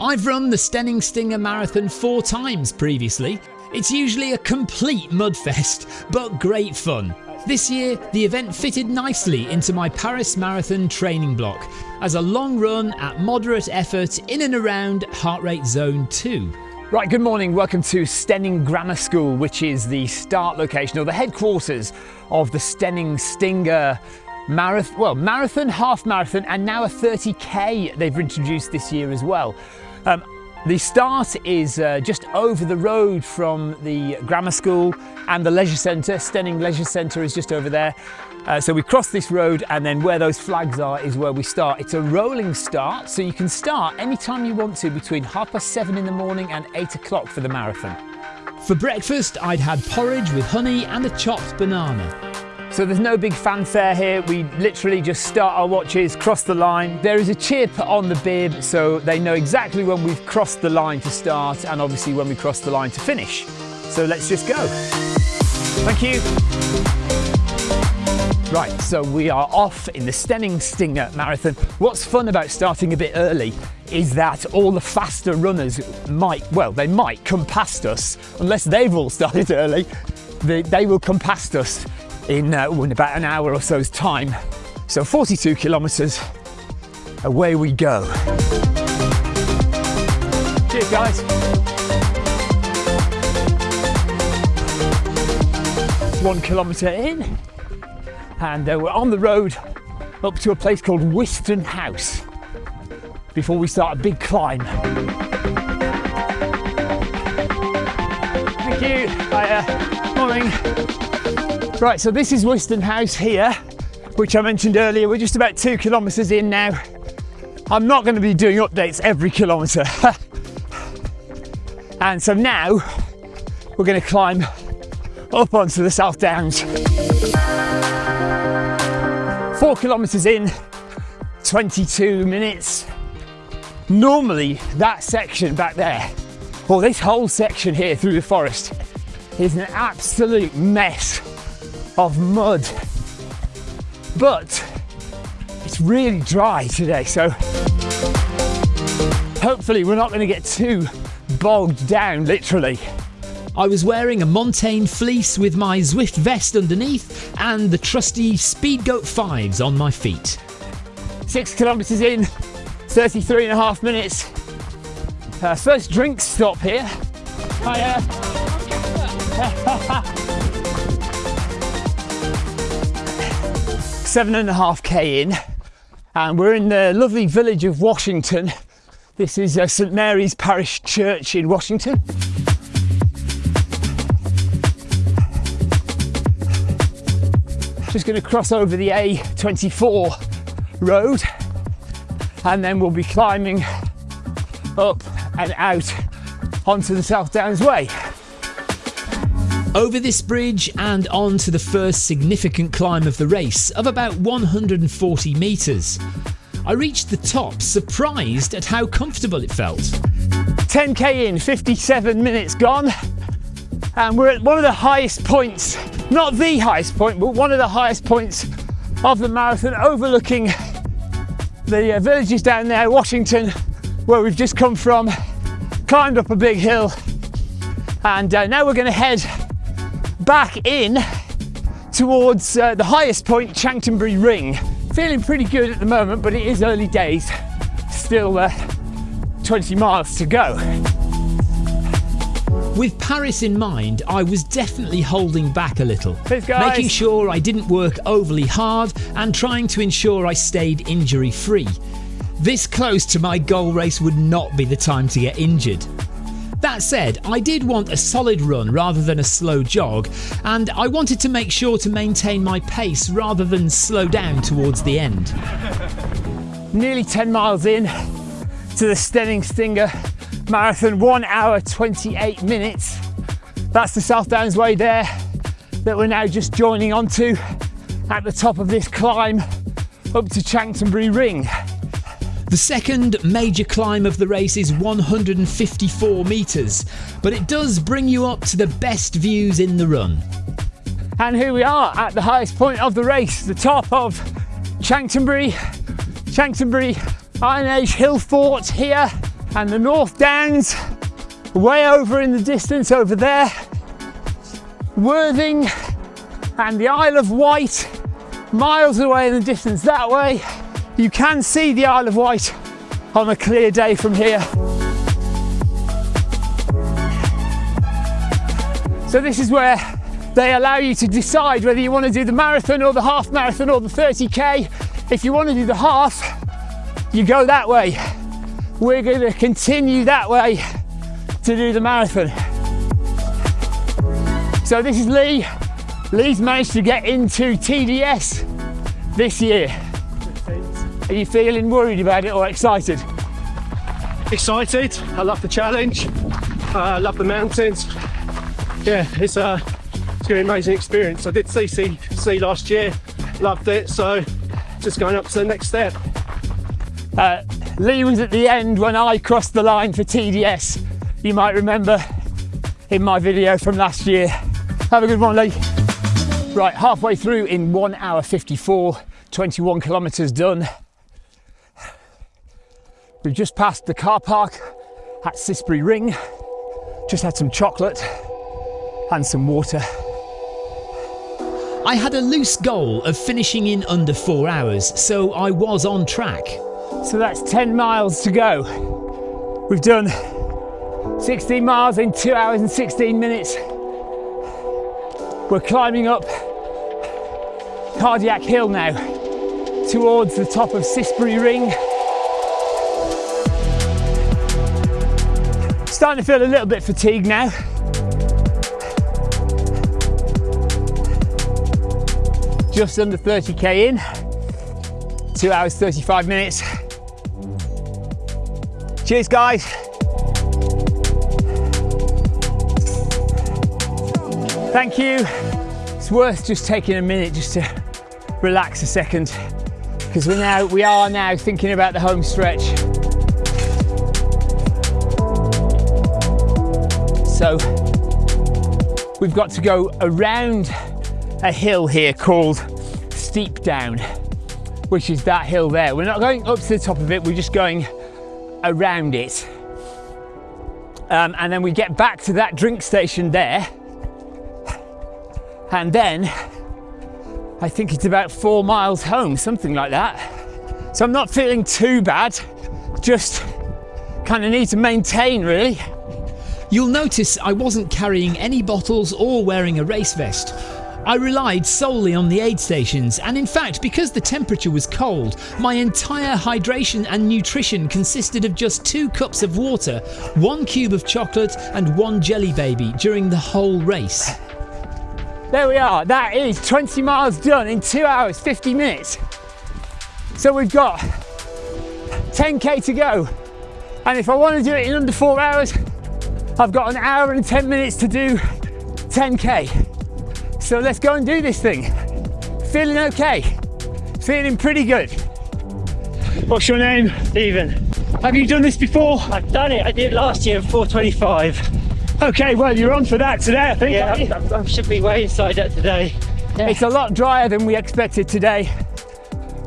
I've run the Steyning Stinger Marathon four times previously. It's usually a complete mudfest, but great fun. This year, the event fitted nicely into my Paris Marathon training block as a long run at moderate effort in and around heart rate zone 2. Right, good morning. Welcome to Steyning Grammar School, which is the start location or the headquarters of the Steyning Stinger marathon, well, marathon, half marathon, and now a 30k they've introduced this year as well. Um, the start is uh, just over the road from the grammar school and the leisure centre. Steyning Leisure Centre is just over there. Uh, so we cross this road and then where those flags are is where we start. It's a rolling start, so you can start anytime you want to between half past seven in the morning and eight o'clock for the marathon. For breakfast, I'd had porridge with honey and a chopped banana. So there's no big fanfare here. We literally just start our watches, cross the line. There is a chip on the bib so they know exactly when we've crossed the line to start and obviously when we cross the line to finish. So let's just go. Thank you. Right, so we are off in the Steyning Stinger Marathon. What's fun about starting a bit early is that all the faster runners might, well, they might come past us, unless they've all started early, they, they will come past us in, uh, in about an hour or so's time. So 42 kilometres, away we go. Cheers guys. One kilometre in and uh, we're on the road up to a place called Wiston House before we start a big climb. Thank you. Hiya. Morning. Right, so this is Wiston House here, which I mentioned earlier. We're just about two kilometres in now. I'm not going to be doing updates every kilometre. and so now we're going to climb up onto the South Downs. Four kilometres in, 22 minutes. Normally that section back there, or this whole section here through the forest, is an absolute mess of mud. But it's really dry today, so hopefully we're not going to get too bogged down, literally. I was wearing a Montane fleece with my Zwift vest underneath and the trusty Speedgoat 5s on my feet. Six kilometres in, 33 and a half minutes. Uh, first drink stop here. Hiya. seven and a half K in and we're in the lovely village of Washington. This is uh, St Mary's Parish Church in Washington. Just going to cross over the A24 road and then we'll be climbing up and out onto the South Downs Way. Over this bridge and on to the first significant climb of the race of about 140 metres. I reached the top surprised at how comfortable it felt. 10k in, 57 minutes gone, and we're at one of the highest points, not the highest point, but one of the highest points of the marathon, overlooking the uh, villages down there, Washington, where we've just come from, climbed up a big hill, and uh, now we're going to head back in towards uh, the highest point, Chanctonbury Ring. Feeling pretty good at the moment, but it is early days. Still uh, 20 miles to go. With Paris in mind, I was definitely holding back a little, making sure I didn't work overly hard and trying to ensure I stayed injury free. This close to my goal race would not be the time to get injured. That said, I did want a solid run rather than a slow jog, and I wanted to make sure to maintain my pace rather than slow down towards the end. Nearly 10 miles in to the Steyning Stinger Marathon, 1 hour 28 minutes. That's the South Downs Way there that we're now just joining onto at the top of this climb up to Chanctonbury Ring. The second major climb of the race is 154 metres, but it does bring you up to the best views in the run. And here we are at the highest point of the race, the top of Chanctonbury, Chanctonbury Iron Age Hill Fort here. And the North Downs, way over in the distance over there. Worthing and the Isle of Wight, miles away in the distance that way. You can see the Isle of Wight on a clear day from here. So this is where they allow you to decide whether you want to do the marathon or the half marathon or the 30k. If you want to do the half, you go that way. We're going to continue that way to do the marathon. So this is Lee. Lee's managed to get into TDS this year. Are you feeling worried about it or excited? Excited. I love the challenge. Uh, I love the mountains. Yeah, it's, uh, it's going to be an amazing experience. I did CCC last year, loved it. So just going up to the next step. Uh, Lee was at the end when I crossed the line for TDS. You might remember in my video from last year. Have a good one, Lee. Right, halfway through in one hour 54, 21 kilometres done. We've just passed the car park at Cissbury Ring, just had some chocolate and some water. I had a loose goal of finishing in under four hours, so I was on track. So that's 10 miles to go. We've done 16 miles in two hours and 16 minutes. We're climbing up Cardiac Hill now towards the top of Cissbury Ring. Starting to feel a little bit fatigued now. Just under 30k in, two hours 35 minutes. Cheers, guys. Thank you. It's worth just taking a minute just to relax a second because we're now we are now thinking about the home stretch. So we've got to go around a hill here called Steep Down, which is that hill there. We're not going up to the top of it, we're just going around it. Um, and then we get back to that drink station there. And then I think it's about four miles home, something like that. So I'm not feeling too bad, just kind of need to maintain really. You'll notice I wasn't carrying any bottles or wearing a race vest. I relied solely on the aid stations, and in fact, because the temperature was cold, my entire hydration and nutrition consisted of just two cups of water, one cube of chocolate, and one jelly baby during the whole race. There we are, that is 20 miles done in two hours, 50 minutes. So we've got 10k to go. And if I want to do it in under four hours, I've got an hour and 10 minutes to do 10k. So let's go and do this thing. Feeling okay, feeling pretty good. What's your name? Stephen. Have you done this before? I've done it. I did last year at 425. Okay, well, you're on for that today, I think. Yeah, I, I should be way inside that today. Yeah. It's a lot drier than we expected today.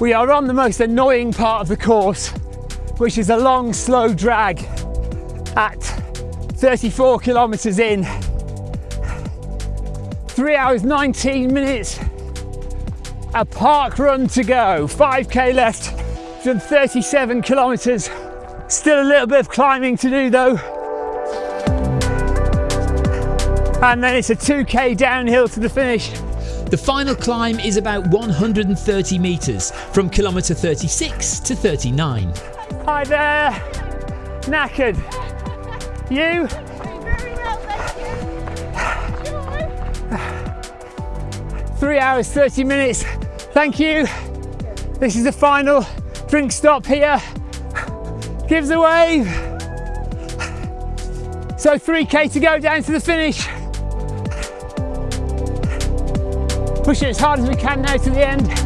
We are on the most annoying part of the course, which is a long, slow drag at 34 kilometers in. Three hours, 19 minutes. A park run to go, 5k left, done 37 kilometers. Still a little bit of climbing to do though. And then it's a 2k downhill to the finish. The final climb is about 130 metres from kilometre 36 to 39. Hi there, knackered. You? Three hours, 30 minutes. Thank you. This is the final drink stop here. Gives a wave. So 3k to go down to the finish. Push it as hard as we can now to the end.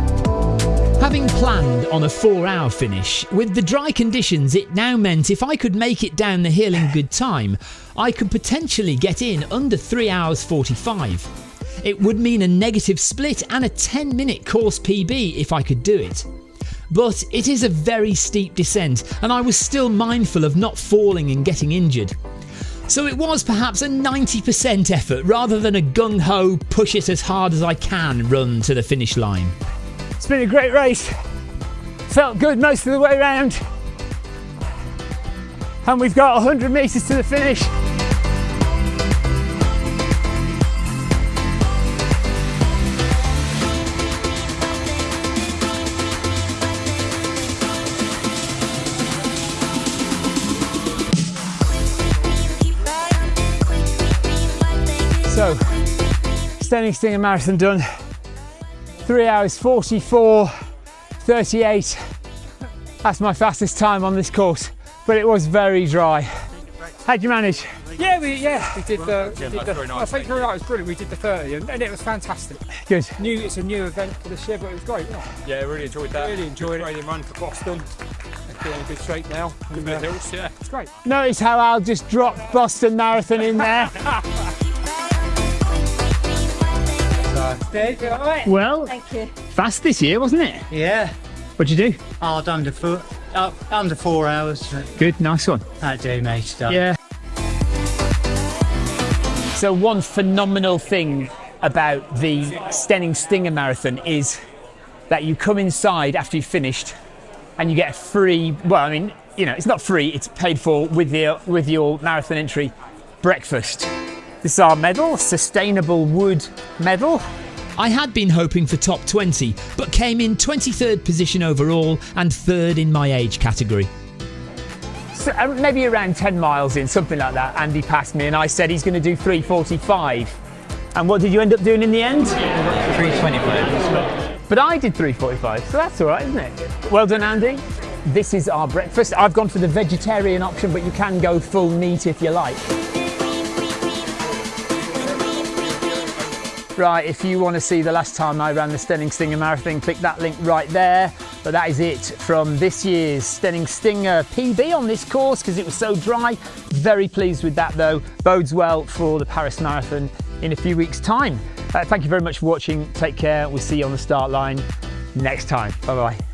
Having planned on a four hour finish, with the dry conditions, it now meant if I could make it down the hill in good time, I could potentially get in under 3 hours 45. It would mean a negative split and a 10 minute course PB if I could do it. but it is a very steep descent and I was still mindful of not falling and getting injured. So it was perhaps a 90% effort rather than a gung ho, push it as hard as I can run to the finish line. It's been a great race. Felt good most of the way around. And we've got 100 metres to the finish. So, Steyning Stinger Marathon done. Three hours 44, 38. That's my fastest time on this course, but it was very dry. How'd you manage? Yeah, we yeah we did the. we did the I think you're right. It was brilliant. We did the 30, and, and it was fantastic. Good. New, it's a new event for this year, but it was great. Yeah, Yeah, really enjoyed that. really enjoyed it. Training run for Boston. Feeling in good shape now. Good And, uh, hills, yeah. it's great. Notice how Al just dropped Boston Marathon in there. Dave, you all right? well, Thank you. fast this year, wasn't it? Yeah, What'd you do? hard under foot, uh, under four hours. Good, nice one. That do, mate. Stuff. Yeah. So one phenomenal thing about the Steyning Stinger Marathon is that you come inside after you've finished and you get a free, well, I mean, you know, it's not free, it's paid for with your, with your marathon entry breakfast. This is our medal, sustainable wood medal. I had been hoping for top 20, but came in 23rd position overall and third in my age category. So, uh, maybe around 10 miles in, something like that. Andy passed me and I said he's going to do 345. And what did you end up doing in the end? 325. But I did 345, so that's all right, isn't it? Well done, Andy. This is our breakfast. I've gone for the vegetarian option, but you can go full meat if you like. Right, if you want to see the last time I ran the Steyning Stinger Marathon, click that link right there. But that is it from this year's Steyning Stinger PB on this course because it was so dry. Very pleased with that though. Bodes well for the Paris Marathon in a few weeks' time. Uh, thank you very much for watching. Take care. We'll see you on the start line next time. Bye bye.